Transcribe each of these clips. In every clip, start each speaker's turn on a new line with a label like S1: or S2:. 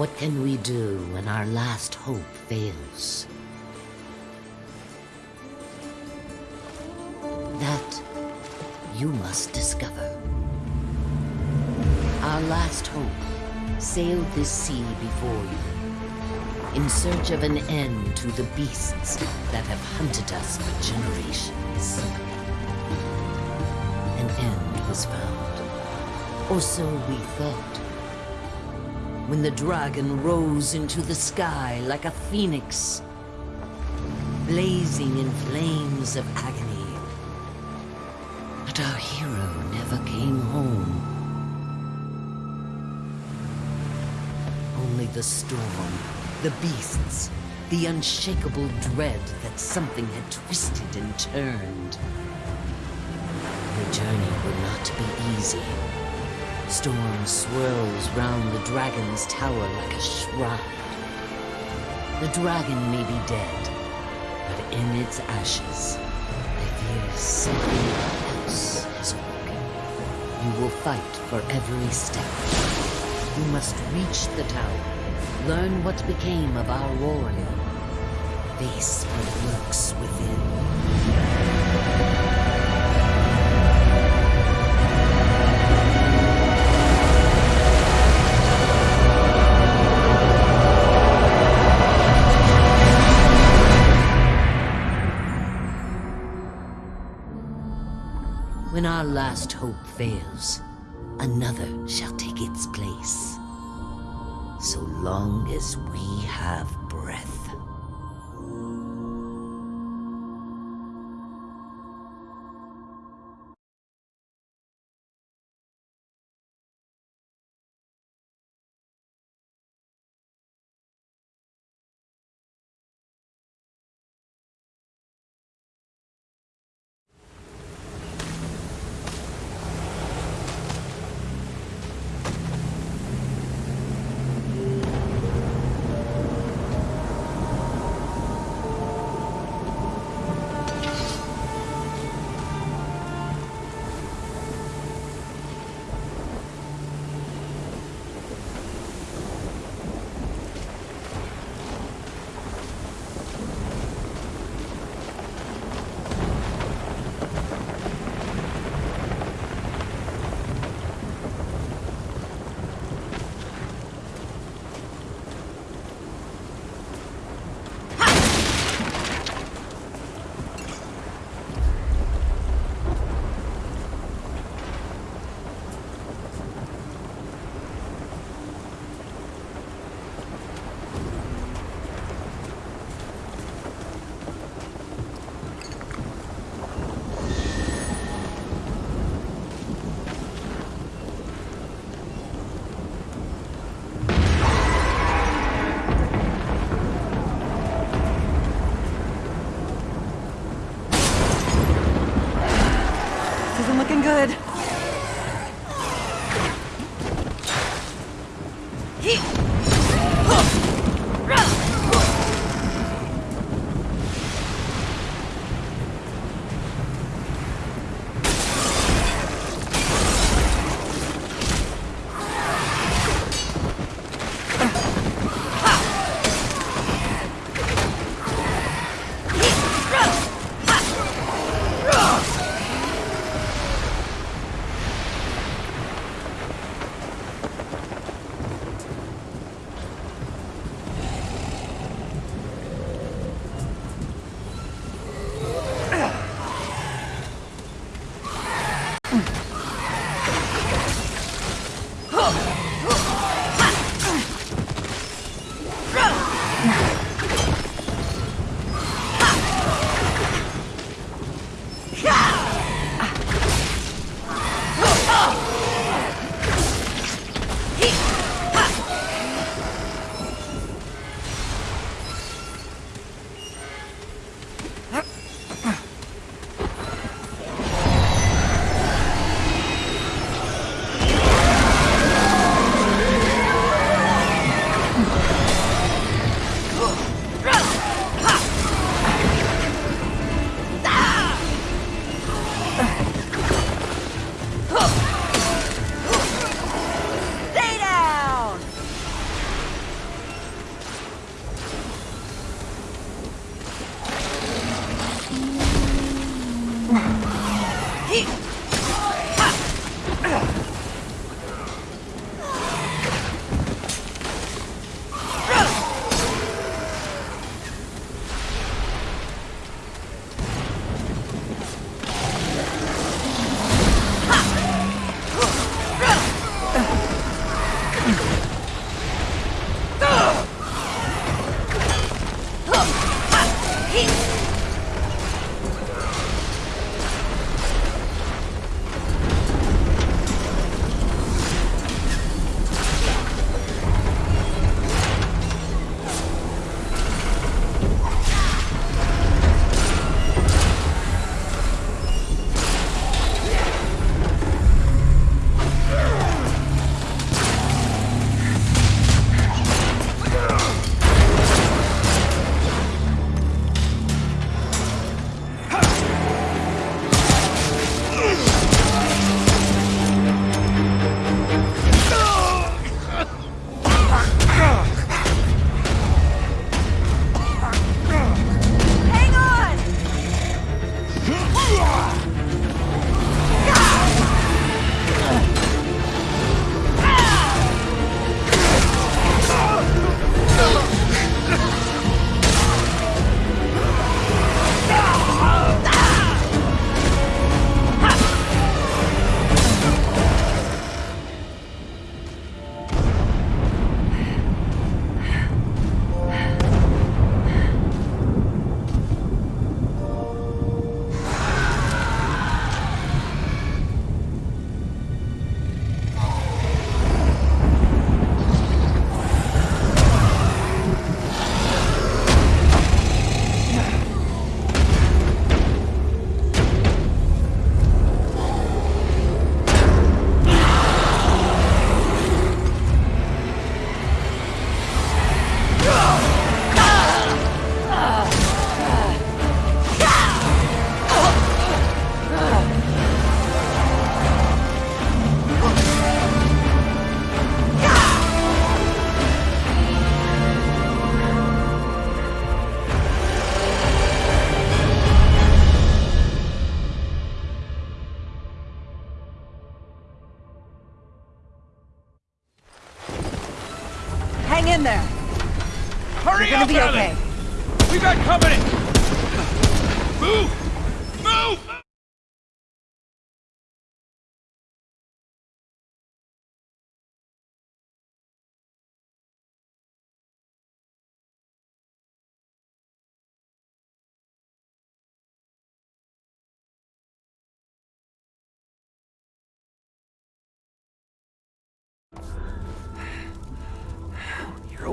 S1: What can we do when our last hope fails? That you must discover. Our last hope sailed this sea before you, in search of an end to the beasts that have hunted us for generations. An end was found, or so we thought when the dragon rose into the sky like a phoenix, blazing in flames of agony. But our hero never came home. Only the storm, the beasts, the unshakable dread that something had twisted and turned. The journey would not be easy. Storm swirls round the dragon's tower like a shroud. The dragon may be dead, but in its ashes, I fear something else has awoken. You will fight for every step. You must reach the tower, learn what became of our warrior, face what lurks within. Last hope fails, another shall take its place. So long as we have breath.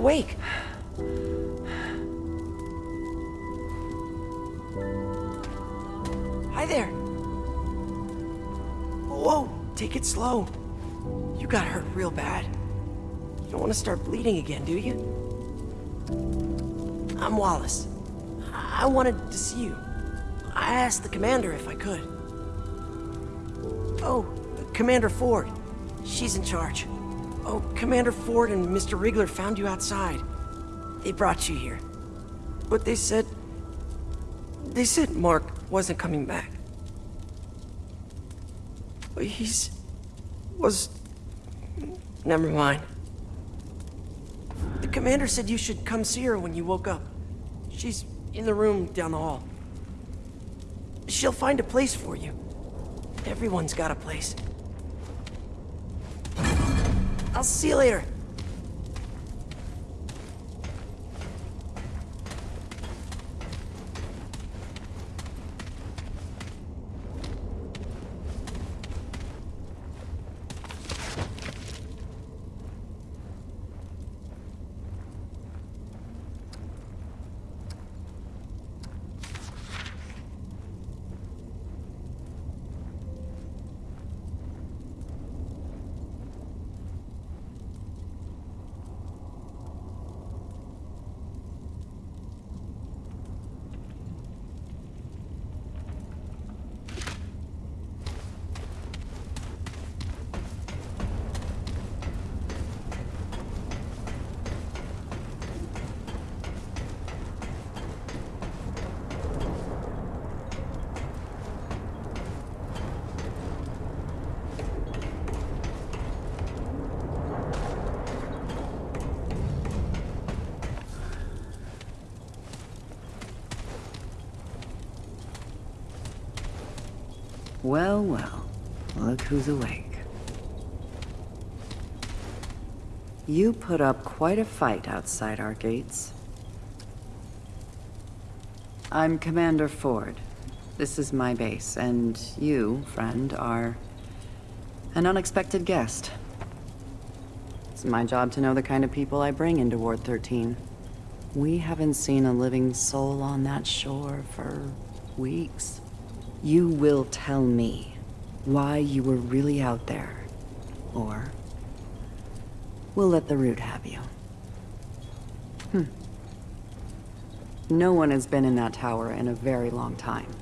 S2: Awake. Hi there. Whoa, take it slow. You got hurt real bad. You don't want to start bleeding again, do you? I'm Wallace. I I wanted to see you. I asked the commander if I could. Oh, Commander Ford. She's in charge. Oh, Commander Ford and Mr. Rigler found you outside. They brought you here. But they said... They said Mark wasn't coming back. But He's... was... Never mind. The commander said you should come see her when you woke up. She's in the room down the hall. She'll find a place for you. Everyone's got a place. I'll see you later.
S3: Well, well. Look who's awake. You put up quite a fight outside our gates. I'm Commander Ford. This is my base, and you, friend, are an unexpected guest. It's my job to know the kind of people I bring into Ward 13. We haven't seen a living soul on that shore for weeks. You will tell me why you were really out there. Or we'll let the root have you. Hmm. No one has been in that tower in a very long time.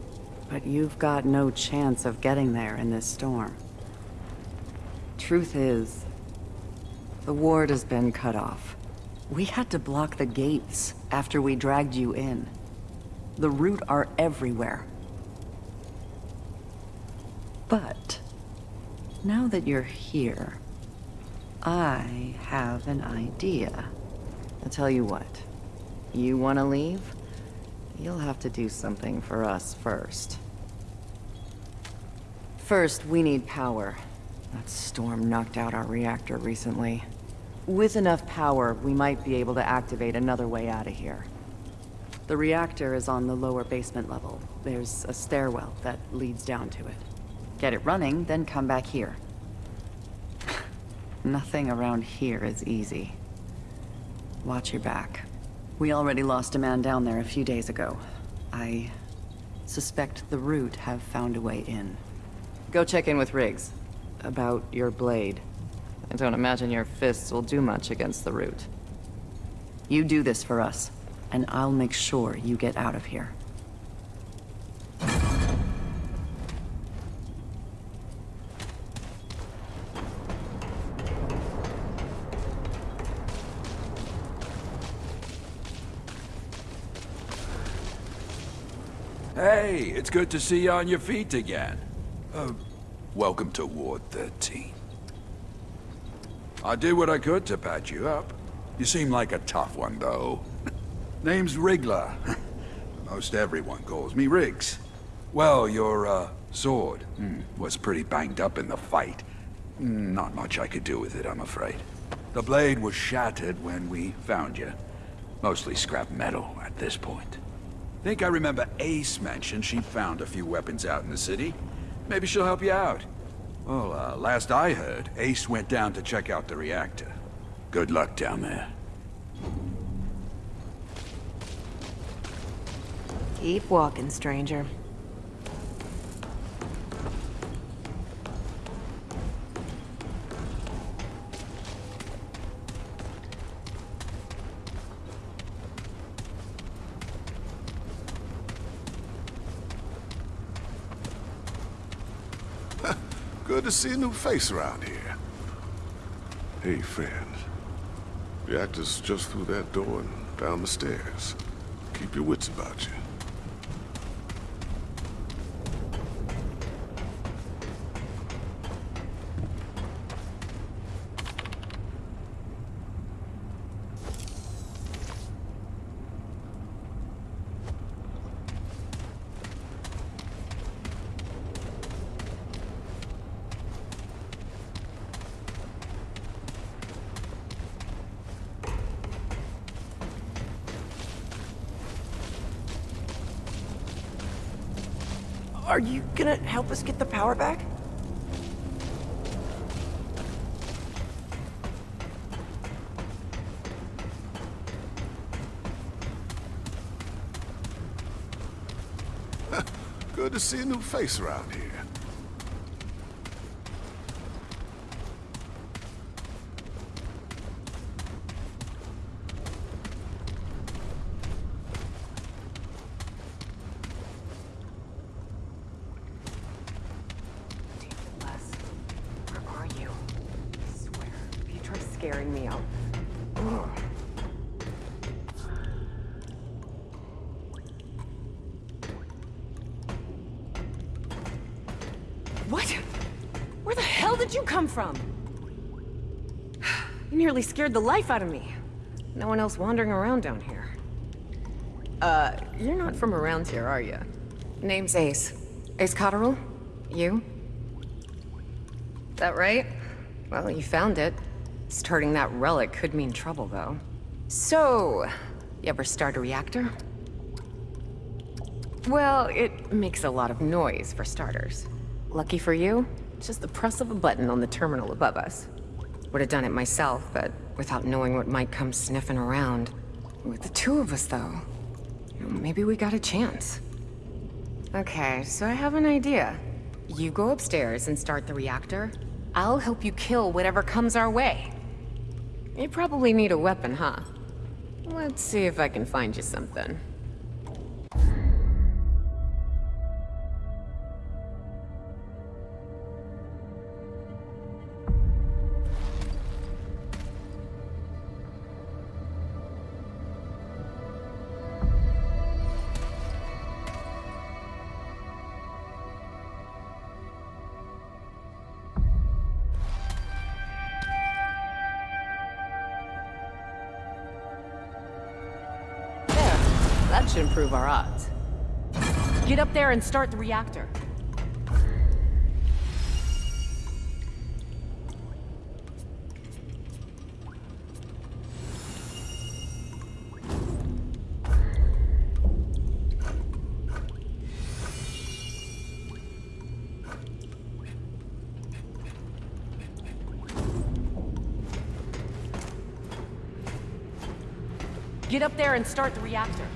S3: But you've got no chance of getting there in this storm. Truth is, the ward has been cut off. We had to block the gates after we dragged you in. The root are everywhere. But, now that you're here, I have an idea. I'll tell you what. You want to leave? You'll have to do something for us first. First, we need power. That storm knocked out our reactor recently. With enough power, we might be able to activate another way out of here. The reactor is on the lower basement level. There's a stairwell that leads down to it. Get it running, then come back here. Nothing around here is easy. Watch your back. We already lost a man down there a few days ago. I suspect the Root have found a way in. Go check in with Riggs. About your blade. I don't imagine your fists will do much against the Root. You do this for us, and I'll make sure you get out of here.
S4: Hey, it's good to see you on your feet again. Uh, welcome to Ward 13. I did what I could to patch you up. You seem like a tough one, though. Name's Wriggler. Most everyone calls me Riggs. Well, your, uh, sword hmm, was pretty banged up in the fight. Not much I could do with it, I'm afraid. The blade was shattered when we found you. Mostly scrap metal at this point. Think I remember Ace mentioned she found a few weapons out in the city. Maybe she'll help you out. Well, uh, last I heard, Ace went down to check out the reactor. Good luck down there.
S5: Keep walking, stranger.
S6: To see a new face around here. Hey, friend. The actor's just through that door and down the stairs. Keep your wits about you.
S2: Are you gonna help us get the power back?
S6: Good to see a new face around here.
S5: Les, where are you? I swear, if you try scaring me, I'll... What? Where the hell did you come from? You nearly scared the life out of me. No one else wandering around down here. Uh, you're not from around here, are you? Name's Ace. Ace Cotterill? You? That right? Well, you found it. Starting that relic could mean trouble, though. So, you ever start a reactor? Well, it makes a lot of noise, for starters. Lucky for you, just the press of a button on the terminal above us. Would have done it myself, but without knowing what might come sniffing around. With the two of us, though, maybe we got a chance. Okay, so I have an idea. You go upstairs and start the reactor. I'll help you kill whatever comes our way. You probably need a weapon, huh? Let's see if I can find you something. That should improve our odds. Get up there and start the reactor. Get up there and start the reactor.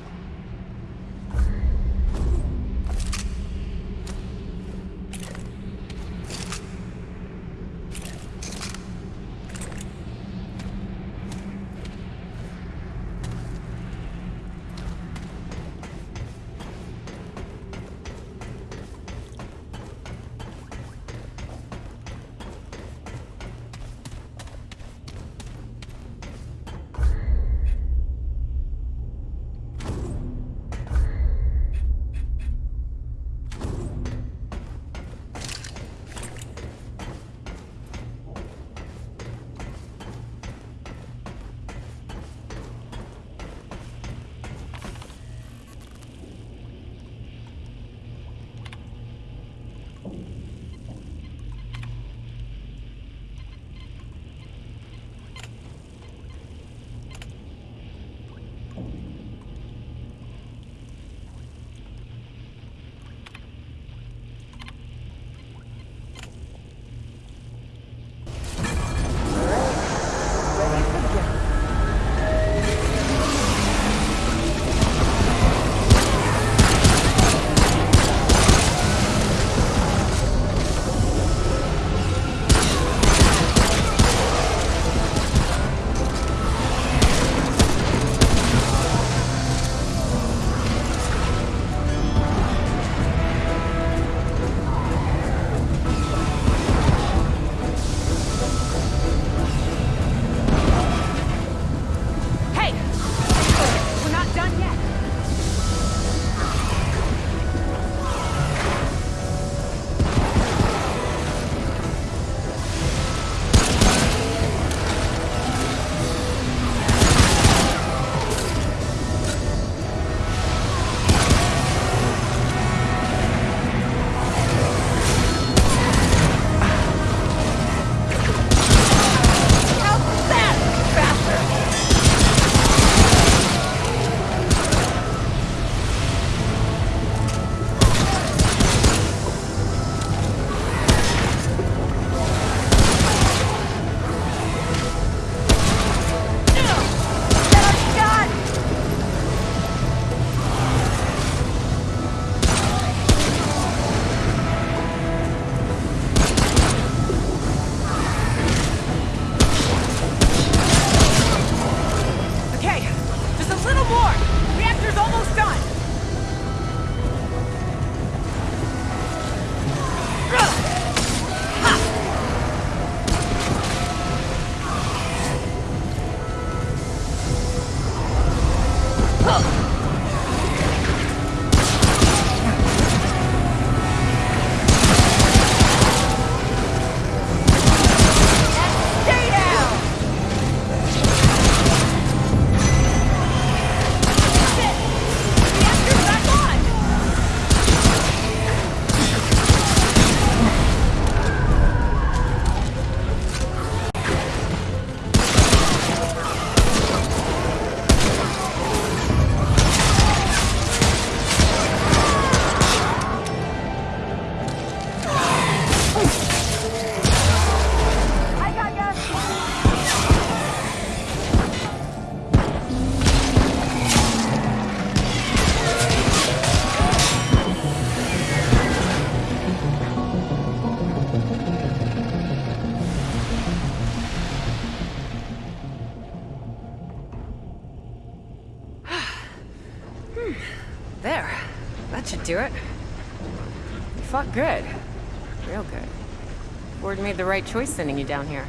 S5: Right choice sending you down here.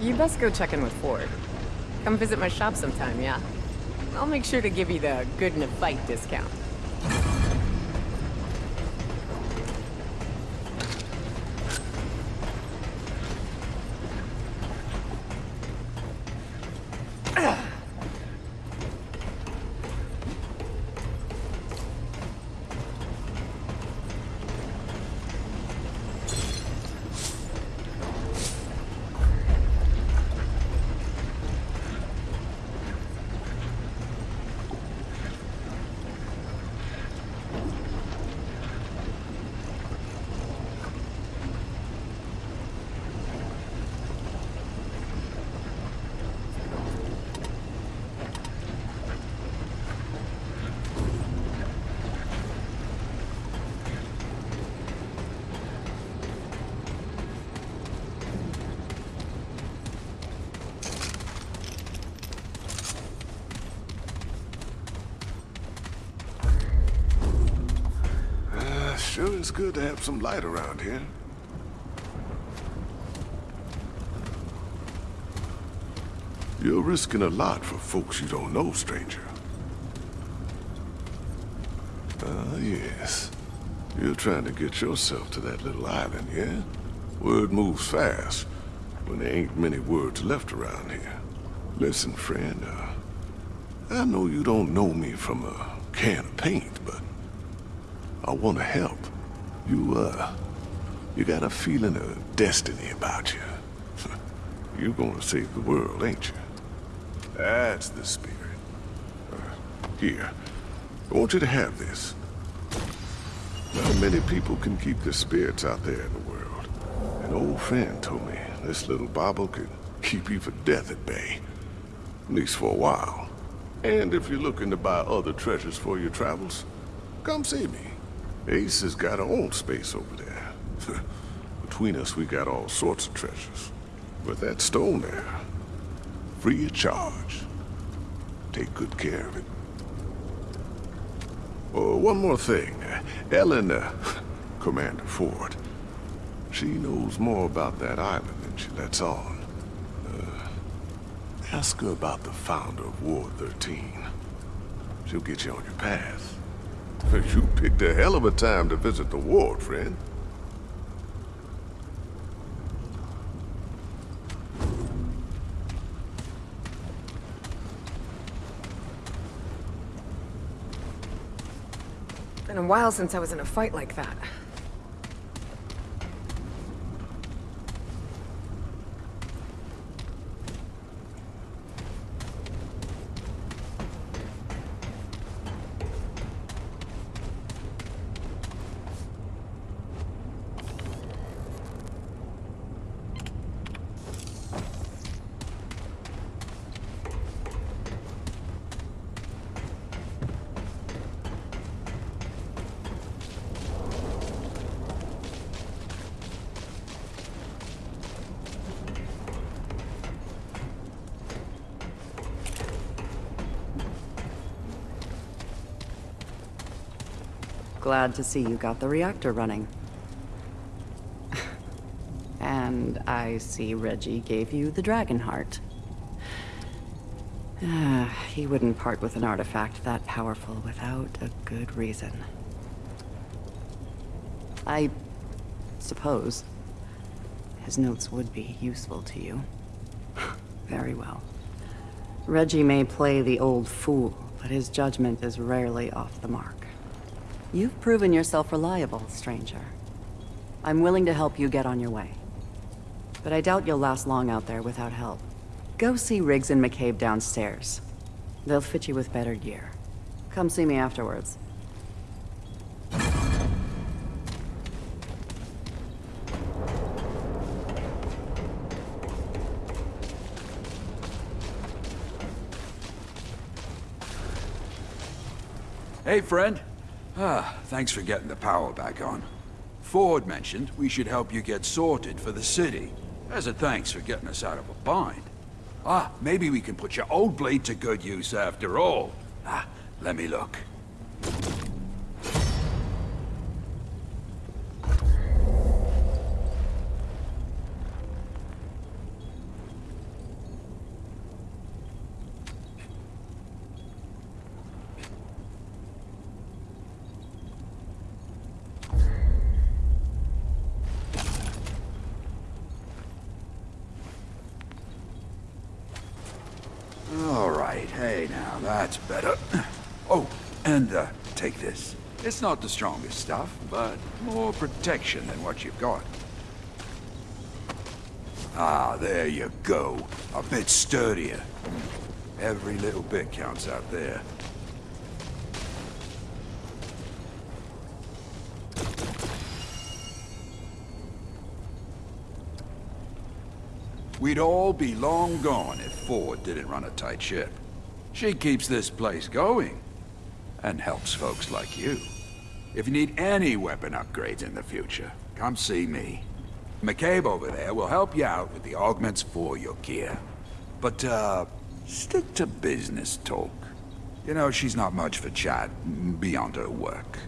S5: You best go check in with Ford. Come visit my shop sometime, yeah? I'll make sure to give you the good in a fight discount.
S6: Uh, is good to have some light around here. You're risking a lot for folks you don't know, stranger. Ah, yes. You're trying to get yourself to that little island, yeah? Word moves fast when there ain't many words left around here. Listen, friend, uh, I know you don't know me from a can of paint, but I want to help. You, uh, you got a feeling of destiny about you. You're gonna save the world, ain't you? That's the spirit. Uh, here, I want you to have this. Not many people can keep their spirits out there in the world. An old friend told me this little bauble could keep even death at bay. At least for a while. And if you're looking to buy other treasures for your travels, come see me. Ace has got her own space over there. Between us, we got all sorts of treasures. But that stone there, free of charge. Take good care of it. Oh, one more thing. Ellen, uh, Commander Ford, she knows more about that island than she lets on. Uh, ask her about the founder of Ward 13. She'll get you on your path. You picked a hell of a time to visit the ward, friend.
S5: Been a while since I was in a fight like that.
S3: Glad to see you got the reactor running. and I see Reggie gave you the Dragon Heart. Ah, he wouldn't part with an artifact that powerful without a good reason. I suppose his notes would be useful to you. Very well. Reggie may play the old fool, but his judgment is rarely off the mark. You've proven yourself reliable, stranger. I'm willing to help you get on your way. But I doubt you'll last long out there without help. Go see Riggs and McCabe downstairs. They'll fit you with better gear. Come see me afterwards.
S4: Hey, friend. Ah, thanks for getting the power back on. Ford mentioned we should help you get sorted for the city, as a thanks for getting us out of a bind. Ah, maybe we can put your old blade to good use after all. Ah, let me look. All right, hey now, that's better. Oh, and uh, take this. It's not the strongest stuff, but more protection than what you've got. Ah, there you go. A bit sturdier. Every little bit counts out there. We'd all be long gone if Ford didn't run a tight ship. She keeps this place going, and helps folks like you. If you need any weapon upgrades in the future, come see me. McCabe over there will help you out with the augments for your gear. But, uh, stick to business talk. You know, she's not much for chat beyond her work.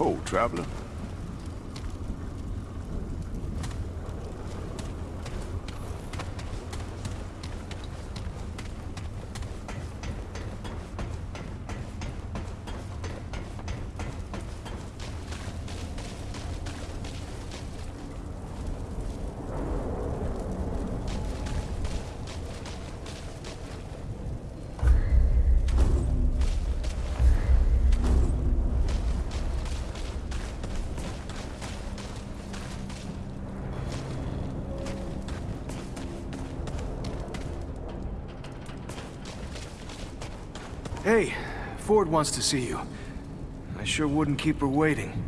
S6: Oh, traveler.
S7: Hey, Ford wants to see you. I sure wouldn't keep her waiting.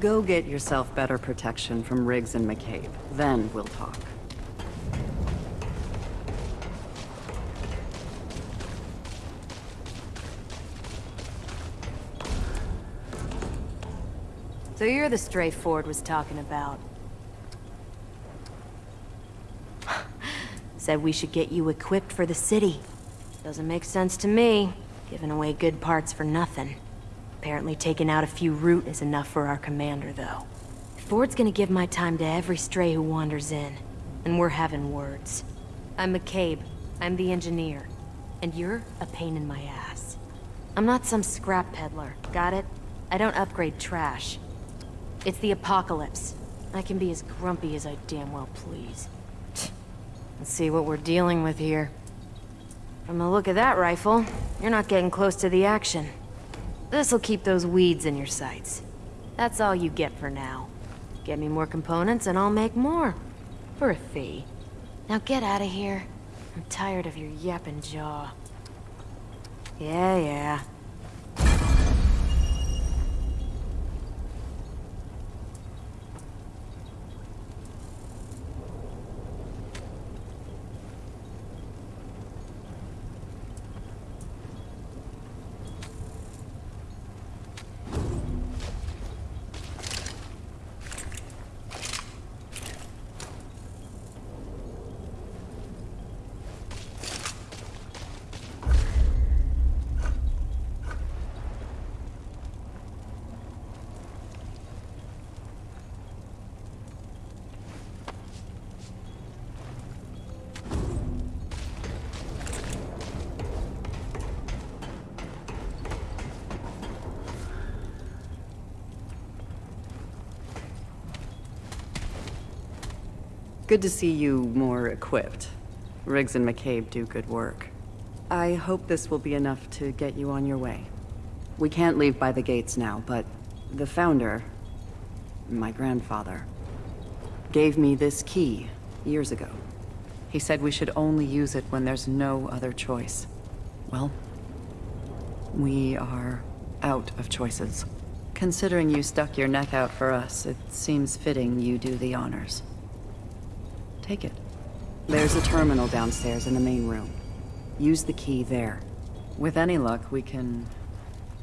S3: Go get yourself better protection from Riggs and McCabe. Then we'll talk.
S8: So you're the stray Ford was talking about. Said we should get you equipped for the city. Doesn't make sense to me, giving away good parts for nothing. Apparently taking out a few root is enough for our commander, though. Ford's gonna give my time to every stray who wanders in. And we're having words. I'm McCabe. I'm the engineer. And you're a pain in my ass. I'm not some scrap peddler, got it? I don't upgrade trash. It's the apocalypse. I can be as grumpy as I damn well please. Let's see what we're dealing with here. From the look of that rifle, you're not getting close to the action. This'll keep those weeds in your sights. That's all you get for now. Get me more components and I'll make more. For a fee. Now get out of here. I'm tired of your yapping jaw. Yeah, yeah.
S3: Good to see you more equipped. Rigs and McCabe do good work. I hope this will be enough to get you on your way. We can't leave by the gates now, but the Founder, my grandfather, gave me this key years ago. He said we should only use it when there's no other choice. Well, we are out of choices. Considering you stuck your neck out for us, it seems fitting you do the honors. Take it. There's a terminal downstairs in the main room. Use the key there. With any luck, we can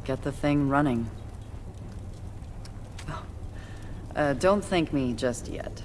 S3: get the thing running. Oh. Uh, don't thank me just yet.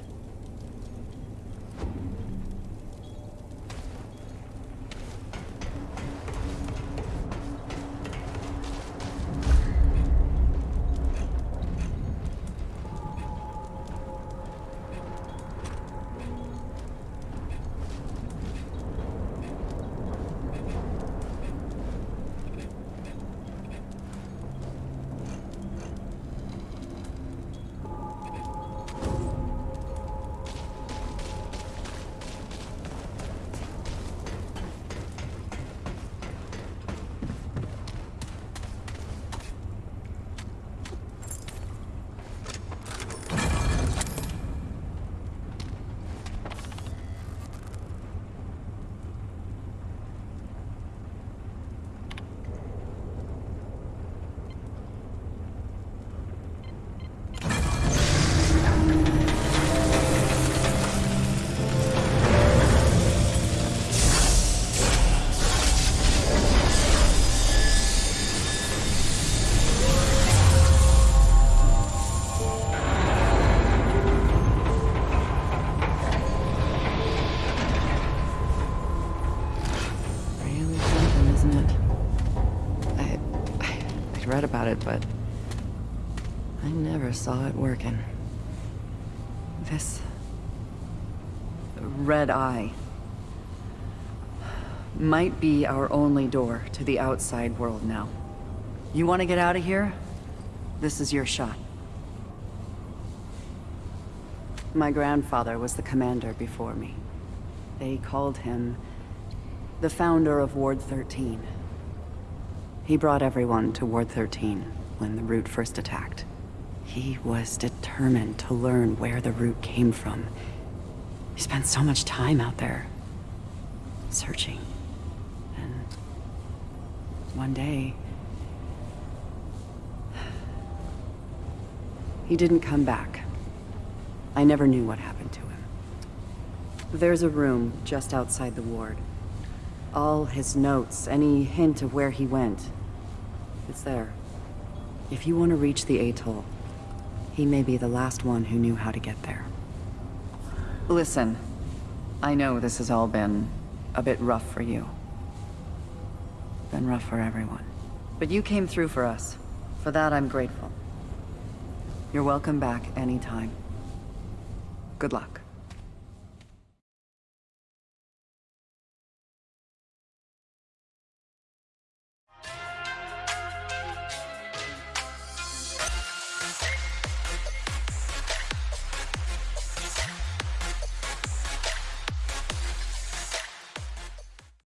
S3: Saw it working. This red eye might be our only door to the outside world now. You want to get out of here? This is your shot. My grandfather was the commander before me. They called him the founder of Ward 13. He brought everyone to Ward 13 when the Root first attacked. He was determined to learn where the Root came from. He spent so much time out there, searching. And one day, he didn't come back. I never knew what happened to him. There's a room just outside the ward. All his notes, any hint of where he went. It's there. If you want to reach the atoll, he may be the last one who knew how to get there. Listen, I know this has all been a bit rough for you. Been rough for everyone. But you came through for us. For that, I'm grateful. You're welcome back anytime. Good luck.